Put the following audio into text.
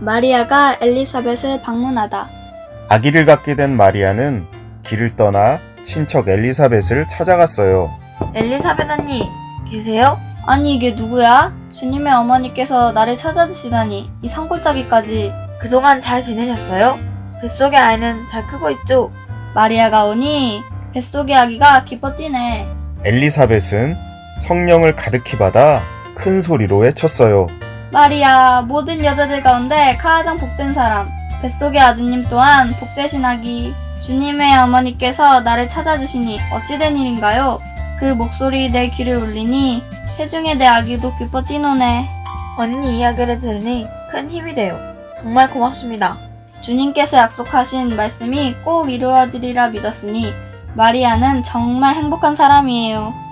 마리아가 엘리사벳을 방문하다. 아기를 갖게 된 마리아는 길을 떠나 친척 엘리사벳을 찾아갔어요. 엘리사벳 언니, 계세요? 아니 이게 누구야? 주님의 어머니께서 나를 찾아주시다니 이 산골짜기까지 그동안 잘 지내셨어요? 뱃속의 아이는 잘 크고 있죠? 마리아가 오니 뱃속의 아기가 기뻐 뛰네. 엘리사벳은 성령을 가득히 받아 큰 소리로 외쳤어요. 마리아 모든 여자들 가운데 가장 복된 사람 뱃속의 아드님 또한 복되신 아기 주님의 어머니께서 나를 찾아주시니 어찌된 일인가요? 그 목소리 내 귀를 울리니 태중에 내 아기도 기뻐 뛰노네. 언니 이야기를 들으니 큰 힘이 돼요. 정말 고맙습니다. 주님께서 약속하신 말씀이 꼭 이루어지리라 믿었으니 마리아는 정말 행복한 사람이에요.